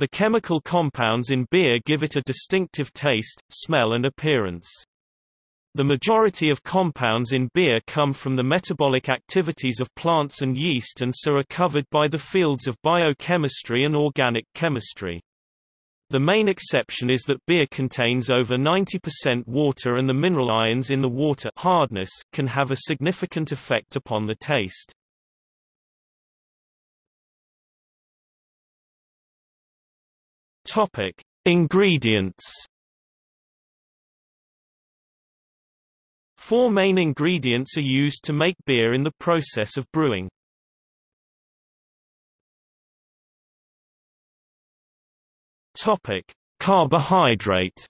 The chemical compounds in beer give it a distinctive taste, smell and appearance. The majority of compounds in beer come from the metabolic activities of plants and yeast and so are covered by the fields of biochemistry and organic chemistry. The main exception is that beer contains over 90% water and the mineral ions in the water hardness can have a significant effect upon the taste. Topic: Ingredients. Four main ingredients are used to make beer in the process of brewing. Topic: Carbohydrate.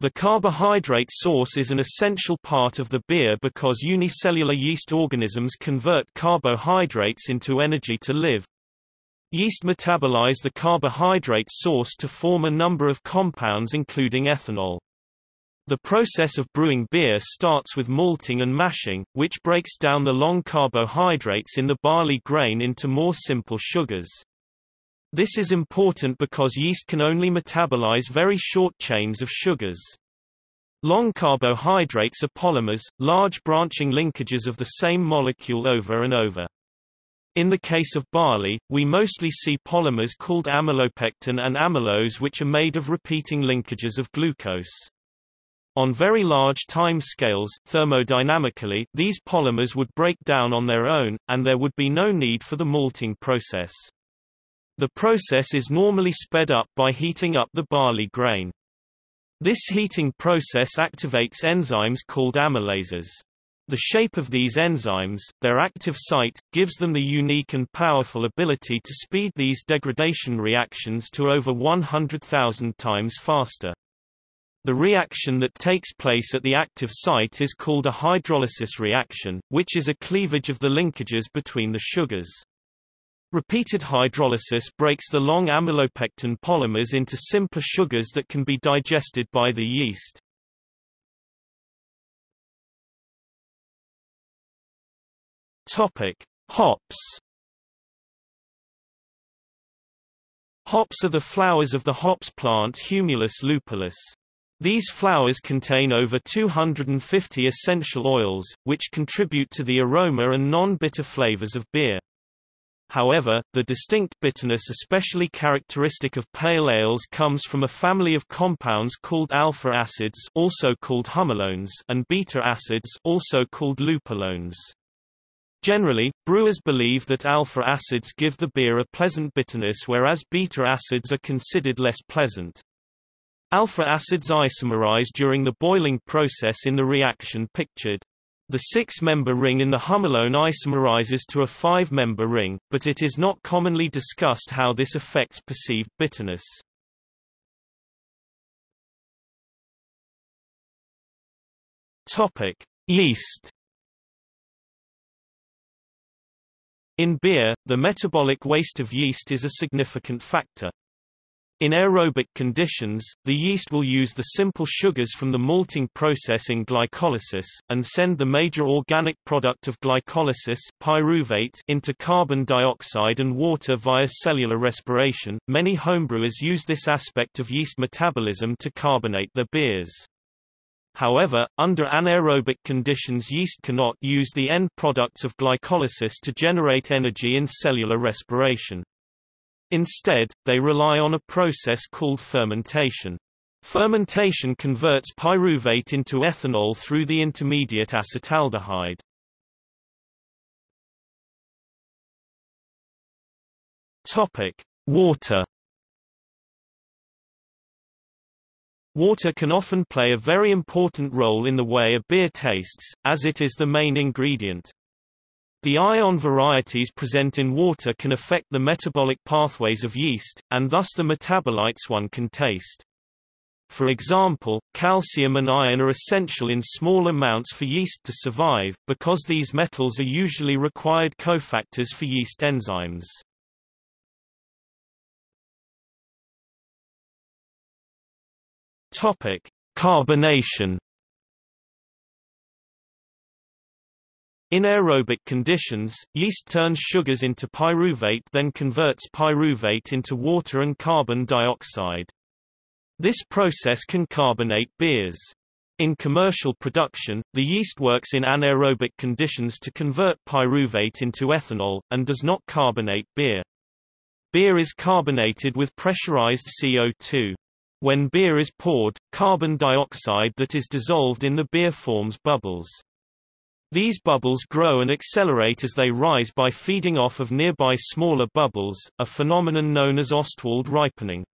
The carbohydrate source is an essential part of the beer because unicellular yeast organisms convert carbohydrates into energy to live. Yeast metabolize the carbohydrate source to form a number of compounds including ethanol. The process of brewing beer starts with malting and mashing, which breaks down the long carbohydrates in the barley grain into more simple sugars. This is important because yeast can only metabolize very short chains of sugars. Long carbohydrates are polymers, large branching linkages of the same molecule over and over. In the case of barley, we mostly see polymers called amylopectin and amylose which are made of repeating linkages of glucose. On very large time scales thermodynamically, these polymers would break down on their own, and there would be no need for the malting process. The process is normally sped up by heating up the barley grain. This heating process activates enzymes called amylases. The shape of these enzymes, their active site, gives them the unique and powerful ability to speed these degradation reactions to over 100,000 times faster. The reaction that takes place at the active site is called a hydrolysis reaction, which is a cleavage of the linkages between the sugars. Repeated hydrolysis breaks the long amylopectin polymers into simpler sugars that can be digested by the yeast. Topic: Hops. Hops are the flowers of the hops plant Humulus lupulus. These flowers contain over 250 essential oils, which contribute to the aroma and non-bitter flavors of beer. However, the distinct bitterness especially characteristic of pale ales comes from a family of compounds called alpha acids also called humulones and beta acids also called lupulones. Generally, brewers believe that alpha acids give the beer a pleasant bitterness whereas beta acids are considered less pleasant. Alpha acids isomerize during the boiling process in the reaction pictured. The six-member ring in the humulone isomerizes to a five-member ring, but it is not commonly discussed how this affects perceived bitterness. Topic: Yeast In beer, the metabolic waste of yeast is a significant factor. In aerobic conditions, the yeast will use the simple sugars from the malting process in glycolysis, and send the major organic product of glycolysis pyruvate into carbon dioxide and water via cellular respiration. Many homebrewers use this aspect of yeast metabolism to carbonate their beers. However, under anaerobic conditions yeast cannot use the end products of glycolysis to generate energy in cellular respiration. Instead, they rely on a process called fermentation. Fermentation converts pyruvate into ethanol through the intermediate acetaldehyde. Topic: Water. Water can often play a very important role in the way a beer tastes, as it is the main ingredient. The ion varieties present in water can affect the metabolic pathways of yeast, and thus the metabolites one can taste. For example, calcium and iron are essential in small amounts for yeast to survive, because these metals are usually required cofactors for yeast enzymes. Topic: Carbonation In aerobic conditions, yeast turns sugars into pyruvate then converts pyruvate into water and carbon dioxide. This process can carbonate beers. In commercial production, the yeast works in anaerobic conditions to convert pyruvate into ethanol, and does not carbonate beer. Beer is carbonated with pressurized CO2. When beer is poured, carbon dioxide that is dissolved in the beer forms bubbles. These bubbles grow and accelerate as they rise by feeding off of nearby smaller bubbles, a phenomenon known as Ostwald ripening.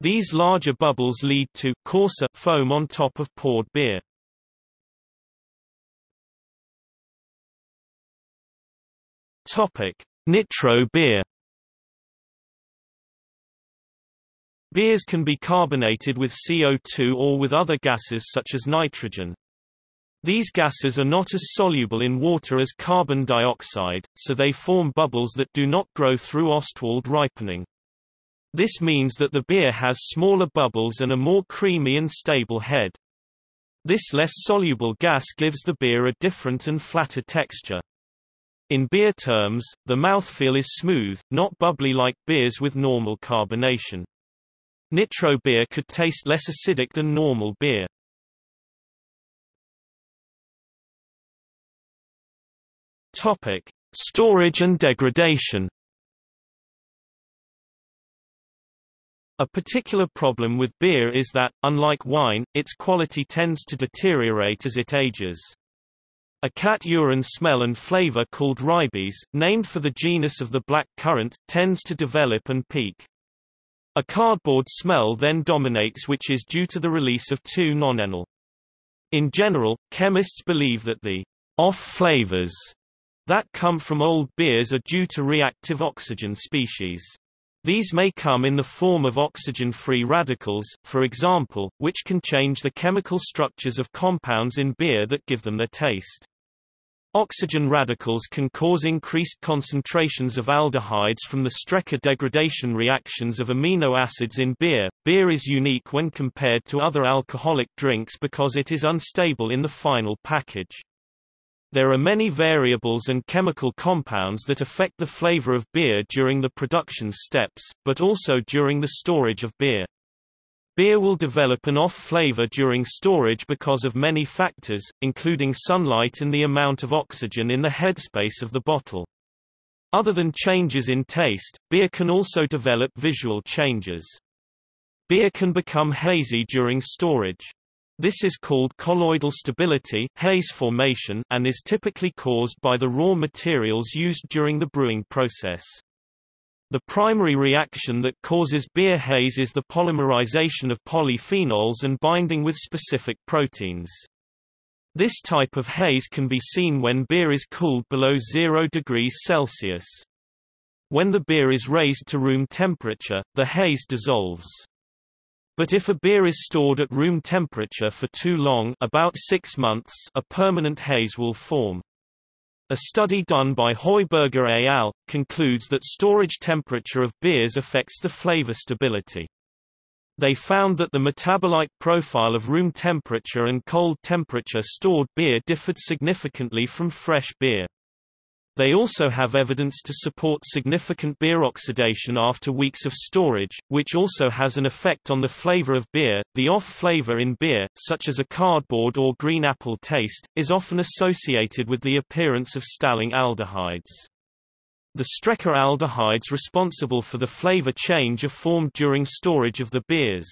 These larger bubbles lead to coarser foam on top of poured beer. Topic: Nitro beer. Beers can be carbonated with CO2 or with other gases such as nitrogen. These gases are not as soluble in water as carbon dioxide, so they form bubbles that do not grow through Ostwald ripening. This means that the beer has smaller bubbles and a more creamy and stable head. This less soluble gas gives the beer a different and flatter texture. In beer terms, the mouthfeel is smooth, not bubbly like beers with normal carbonation. Nitro beer could taste less acidic than normal beer. Topic: Storage and degradation. A particular problem with beer is that, unlike wine, its quality tends to deteriorate as it ages. A cat urine smell and flavor called ribes, named for the genus of the black currant, tends to develop and peak. A cardboard smell then dominates which is due to the release of 2-nonenal. In general, chemists believe that the off flavors that come from old beers are due to reactive oxygen species. These may come in the form of oxygen-free radicals, for example, which can change the chemical structures of compounds in beer that give them their taste. Oxygen radicals can cause increased concentrations of aldehydes from the Strecker degradation reactions of amino acids in beer. Beer is unique when compared to other alcoholic drinks because it is unstable in the final package. There are many variables and chemical compounds that affect the flavor of beer during the production steps, but also during the storage of beer. Beer will develop an off flavor during storage because of many factors, including sunlight and the amount of oxygen in the headspace of the bottle. Other than changes in taste, beer can also develop visual changes. Beer can become hazy during storage. This is called colloidal stability haze formation and is typically caused by the raw materials used during the brewing process. The primary reaction that causes beer haze is the polymerization of polyphenols and binding with specific proteins. This type of haze can be seen when beer is cooled below 0 degrees Celsius. When the beer is raised to room temperature, the haze dissolves. But if a beer is stored at room temperature for too long about six months a permanent haze will form. A study done by Heuberger et al. concludes that storage temperature of beers affects the flavor stability. They found that the metabolite profile of room temperature and cold temperature stored beer differed significantly from fresh beer. They also have evidence to support significant beer oxidation after weeks of storage, which also has an effect on the flavor of beer. The off flavor in beer, such as a cardboard or green apple taste, is often associated with the appearance of staling aldehydes. The Strecker aldehydes responsible for the flavor change are formed during storage of the beers.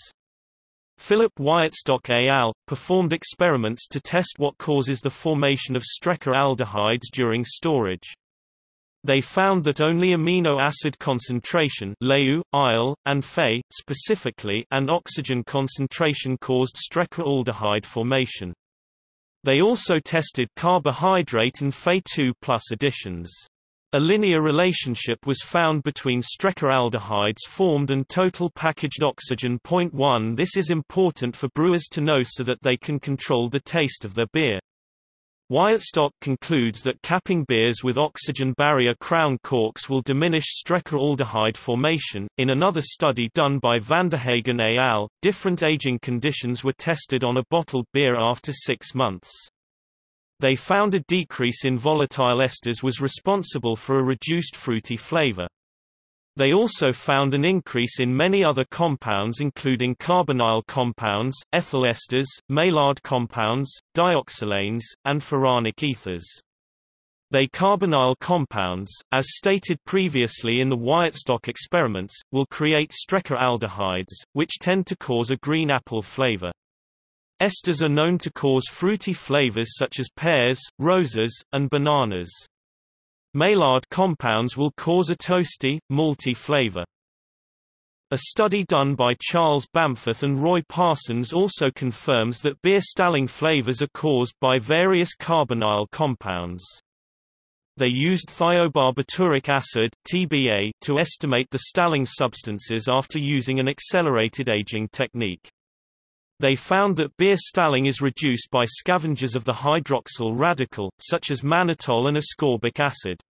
Philip Wietstock et al. performed experiments to test what causes the formation of Strecker aldehydes during storage. They found that only amino acid concentration Leu, Ile, and Phe, specifically and oxygen concentration caused Strecker aldehyde formation. They also tested carbohydrate and Fe2 plus additions. A linear relationship was found between strecker aldehydes formed and total packaged oxygen. 1 This is important for brewers to know so that they can control the taste of their beer. Wietstock concludes that capping beers with oxygen barrier crown corks will diminish strecker aldehyde formation. In another study done by Vanderhaegen et al., different aging conditions were tested on a bottled beer after six months. They found a decrease in volatile esters was responsible for a reduced fruity flavor. They also found an increase in many other compounds including carbonyl compounds, ethyl esters, Maillard compounds, dioxolanes, and furanic ethers. They carbonyl compounds, as stated previously in the Wietstock experiments, will create Strecker aldehydes, which tend to cause a green apple flavor. Esters are known to cause fruity flavors such as pears, roses, and bananas. Maillard compounds will cause a toasty, malty flavor. A study done by Charles Bamforth and Roy Parsons also confirms that beer staling flavors are caused by various carbonyl compounds. They used thiobarbituric acid TBA to estimate the staling substances after using an accelerated aging technique. They found that beer staling is reduced by scavengers of the hydroxyl radical, such as mannitol and ascorbic acid.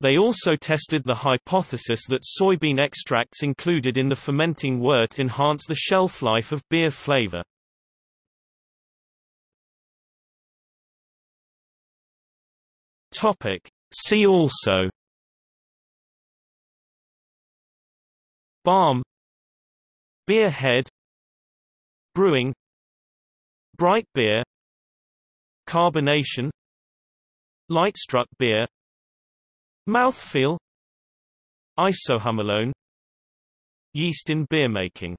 They also tested the hypothesis that soybean extracts included in the fermenting wort enhance the shelf life of beer flavor. Topic. See also Barm Beer head Brewing Bright beer Carbonation Lightstruck beer Mouthfeel Isohumulone Yeast in beer making